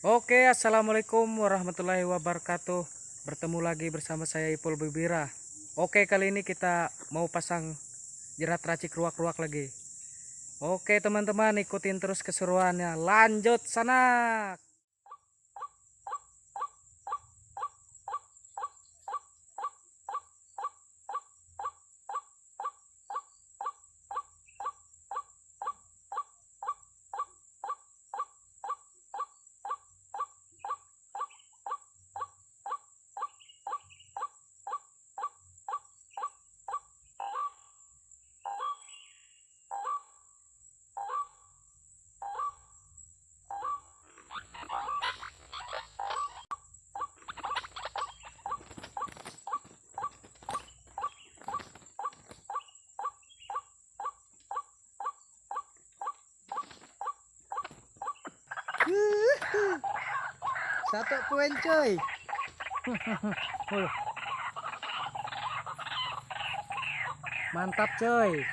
Oke, assalamualaikum warahmatullahi wabarakatuh. Bertemu lagi bersama saya Ipul Bibira. Oke, kali ini kita mau pasang jerat racik ruak-ruak lagi. Oke, teman-teman, ikutin terus keseruannya. Lanjut sana. Satu poin coy. Mantap, coy.